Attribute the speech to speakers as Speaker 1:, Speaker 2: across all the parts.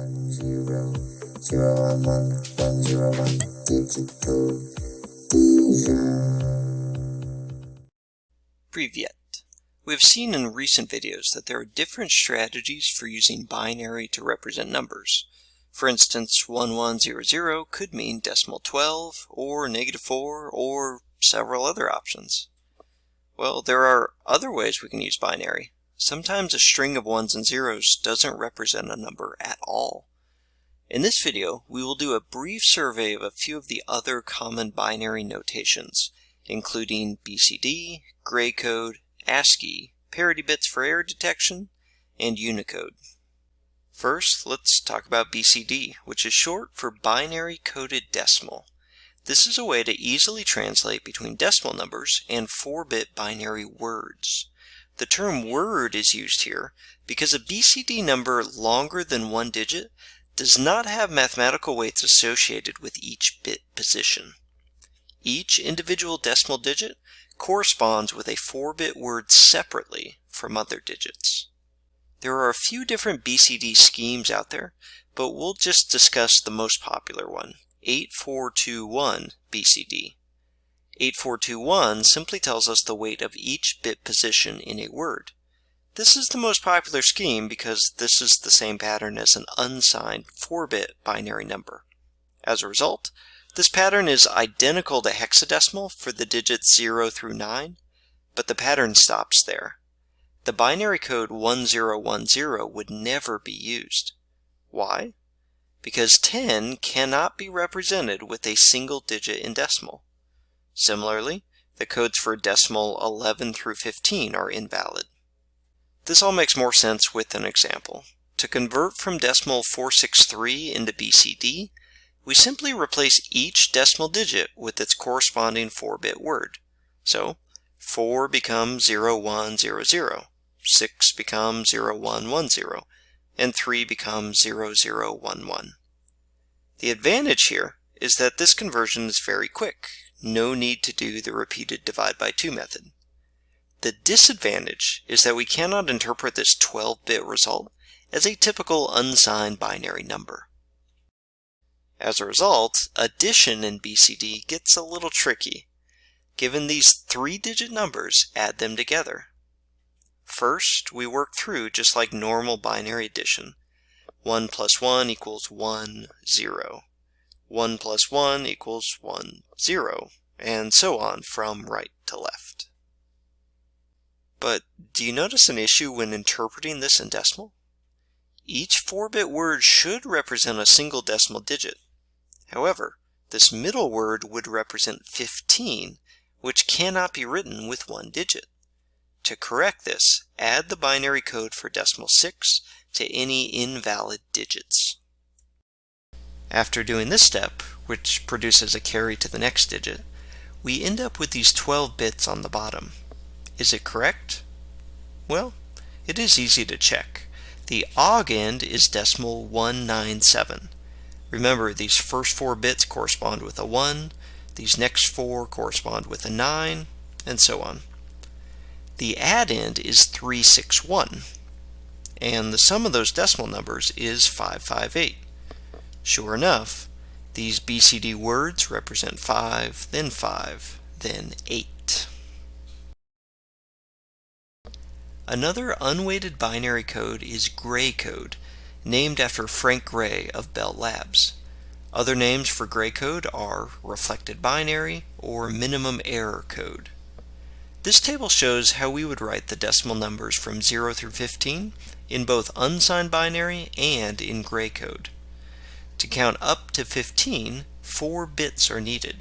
Speaker 1: one zero zero one one one zero one digital
Speaker 2: Privyet. We have seen in recent videos that there are different strategies for using binary to represent numbers. For instance, 1100 could mean decimal 12, or negative 4, or several other options. Well, there are other ways we can use binary. Sometimes a string of ones and zeros doesn't represent a number at all. In this video, we will do a brief survey of a few of the other common binary notations, including BCD, gray code, ASCII, parity bits for error detection, and Unicode. First, let's talk about BCD, which is short for Binary Coded Decimal. This is a way to easily translate between decimal numbers and 4-bit binary words. The term word is used here because a BCD number longer than one digit does not have mathematical weights associated with each bit position. Each individual decimal digit corresponds with a 4-bit word separately from other digits. There are a few different BCD schemes out there, but we'll just discuss the most popular one, 8421 BCD. 8421 simply tells us the weight of each bit position in a word. This is the most popular scheme because this is the same pattern as an unsigned 4-bit binary number. As a result, this pattern is identical to hexadecimal for the digits 0 through 9, but the pattern stops there. The binary code 1010 would never be used. Why? Because 10 cannot be represented with a single digit in decimal. Similarly, the codes for decimal 11 through 15 are invalid. This all makes more sense with an example. To convert from decimal 463 into BCD, we simply replace each decimal digit with its corresponding 4-bit word. So, 4 becomes 0100, 6 becomes 0110, and 3 becomes 0011. The advantage here is that this conversion is very quick, no need to do the repeated divide by 2 method. The disadvantage is that we cannot interpret this 12-bit result as a typical unsigned binary number. As a result, addition in BCD gets a little tricky. Given these three-digit numbers, add them together. First, we work through just like normal binary addition. 1 plus 1 equals 1, 0. 1 plus 1 equals 1, 0, and so on from right to left. But do you notice an issue when interpreting this in decimal? Each 4-bit word should represent a single decimal digit. However, this middle word would represent 15, which cannot be written with one digit. To correct this, add the binary code for decimal 6 to any invalid digits. After doing this step, which produces a carry to the next digit, we end up with these 12 bits on the bottom. Is it correct? Well, it is easy to check. The augend is decimal 197. Remember, these first four bits correspond with a 1, these next four correspond with a 9, and so on. The addend is 361, and the sum of those decimal numbers is 558. Sure enough, these BCD words represent 5, then 5, then 8. Another unweighted binary code is gray code, named after Frank Gray of Bell Labs. Other names for gray code are reflected binary or minimum error code. This table shows how we would write the decimal numbers from 0 through 15 in both unsigned binary and in gray code. To count up to 15, 4 bits are needed.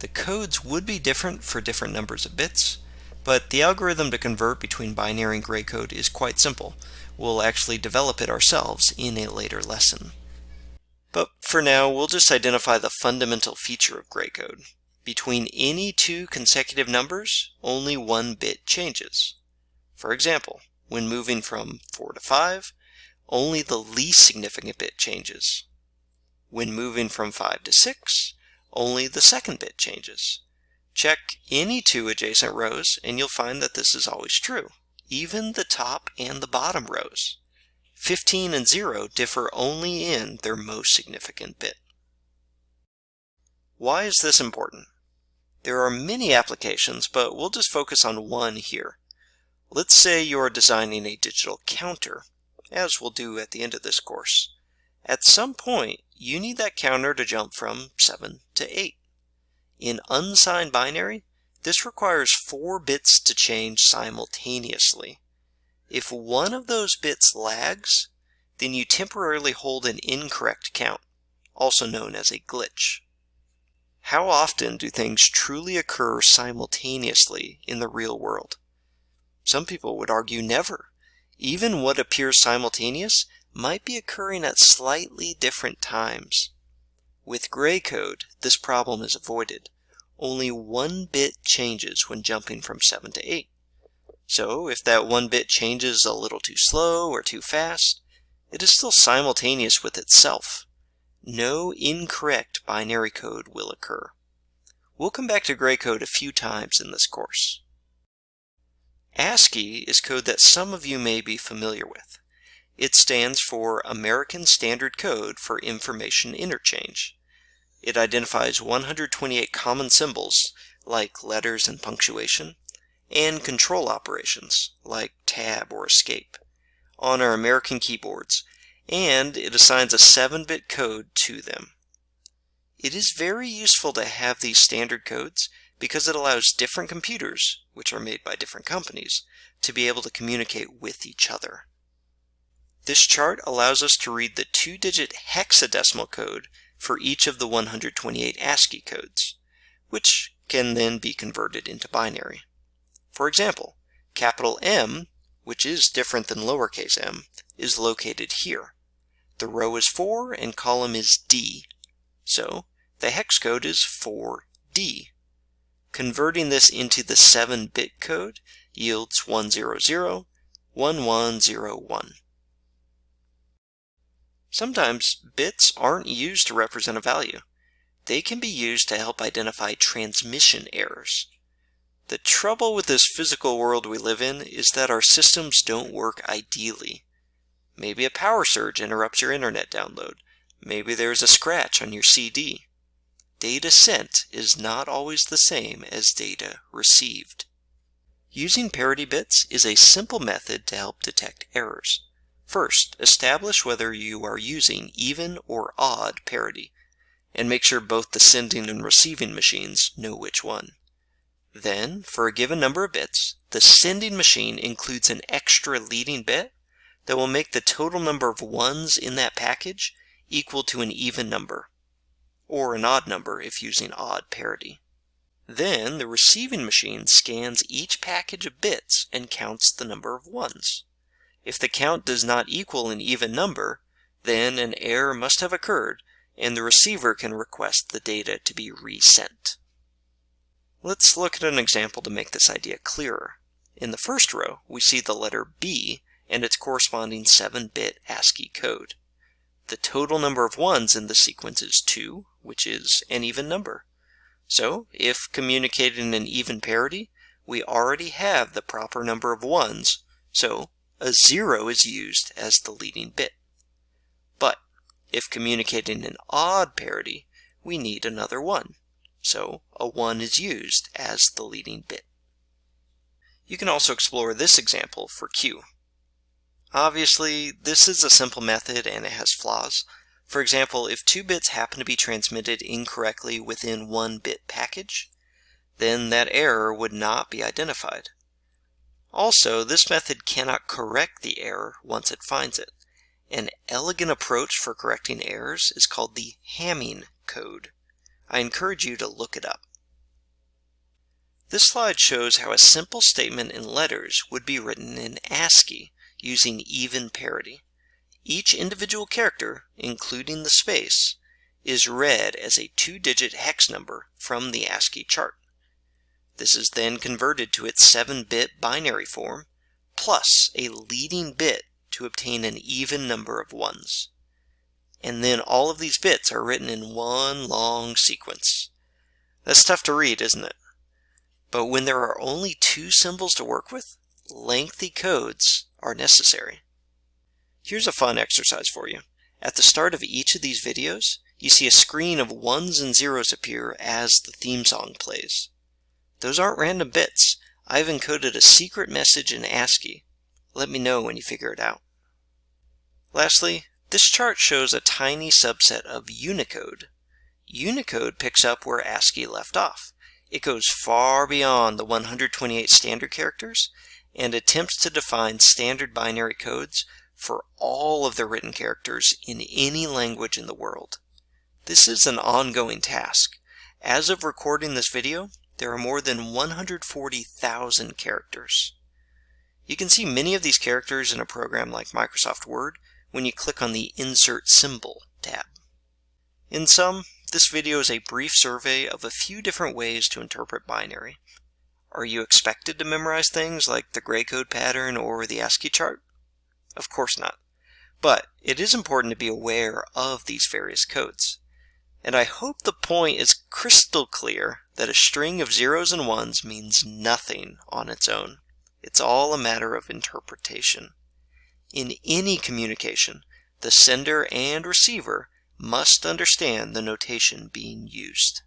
Speaker 2: The codes would be different for different numbers of bits, but the algorithm to convert between binary and gray code is quite simple. We'll actually develop it ourselves in a later lesson. But for now, we'll just identify the fundamental feature of gray code. Between any two consecutive numbers, only one bit changes. For example, when moving from 4 to 5, only the least significant bit changes. When moving from 5 to 6, only the second bit changes. Check any two adjacent rows and you'll find that this is always true, even the top and the bottom rows. 15 and 0 differ only in their most significant bit. Why is this important? There are many applications, but we'll just focus on one here. Let's say you're designing a digital counter, as we'll do at the end of this course. At some point, you need that counter to jump from 7 to 8. In unsigned binary, this requires four bits to change simultaneously. If one of those bits lags, then you temporarily hold an incorrect count, also known as a glitch. How often do things truly occur simultaneously in the real world? Some people would argue never. Even what appears simultaneous might be occurring at slightly different times. With gray code, this problem is avoided. Only one bit changes when jumping from 7 to 8. So if that one bit changes a little too slow or too fast, it is still simultaneous with itself. No incorrect binary code will occur. We'll come back to gray code a few times in this course. ASCII is code that some of you may be familiar with. It stands for American Standard Code for Information Interchange. It identifies 128 common symbols, like letters and punctuation, and control operations, like tab or escape, on our American keyboards, and it assigns a 7-bit code to them. It is very useful to have these standard codes because it allows different computers, which are made by different companies, to be able to communicate with each other. This chart allows us to read the two-digit hexadecimal code for each of the 128 ASCII codes, which can then be converted into binary. For example, capital M, which is different than lowercase m, is located here. The row is 4 and column is D, so the hex code is 4D. Converting this into the 7-bit code yields 100, 1101. Sometimes bits aren't used to represent a value. They can be used to help identify transmission errors. The trouble with this physical world we live in is that our systems don't work ideally. Maybe a power surge interrupts your internet download. Maybe there's a scratch on your CD. Data sent is not always the same as data received. Using parity bits is a simple method to help detect errors. First, establish whether you are using even or odd parity, and make sure both the sending and receiving machines know which one. Then, for a given number of bits, the sending machine includes an extra leading bit that will make the total number of ones in that package equal to an even number, or an odd number if using odd parity. Then the receiving machine scans each package of bits and counts the number of ones. If the count does not equal an even number, then an error must have occurred and the receiver can request the data to be resent. Let's look at an example to make this idea clearer. In the first row, we see the letter B and its corresponding 7-bit ASCII code. The total number of ones in the sequence is 2, which is an even number. So, if communicating an even parity, we already have the proper number of ones, so a 0 is used as the leading bit. But if communicating an odd parity, we need another 1. So a 1 is used as the leading bit. You can also explore this example for Q. Obviously, this is a simple method and it has flaws. For example, if two bits happen to be transmitted incorrectly within one bit package, then that error would not be identified. Also, this method cannot correct the error once it finds it. An elegant approach for correcting errors is called the Hamming code. I encourage you to look it up. This slide shows how a simple statement in letters would be written in ASCII using even parity. Each individual character, including the space, is read as a two-digit hex number from the ASCII chart. This is then converted to its 7-bit binary form, plus a leading bit to obtain an even number of ones. And then all of these bits are written in one long sequence. That's tough to read, isn't it? But when there are only two symbols to work with, lengthy codes are necessary. Here's a fun exercise for you. At the start of each of these videos, you see a screen of ones and zeros appear as the theme song plays. Those aren't random bits. I've encoded a secret message in ASCII. Let me know when you figure it out. Lastly, this chart shows a tiny subset of Unicode. Unicode picks up where ASCII left off. It goes far beyond the 128 standard characters and attempts to define standard binary codes for all of the written characters in any language in the world. This is an ongoing task. As of recording this video, there are more than 140,000 characters. You can see many of these characters in a program like Microsoft Word when you click on the Insert Symbol tab. In sum, this video is a brief survey of a few different ways to interpret binary. Are you expected to memorize things like the gray code pattern or the ASCII chart? Of course not. But it is important to be aware of these various codes. And I hope the point is crystal clear that a string of zeros and ones means nothing on its own. It's all a matter of interpretation. In any communication, the sender and receiver must understand the notation being used.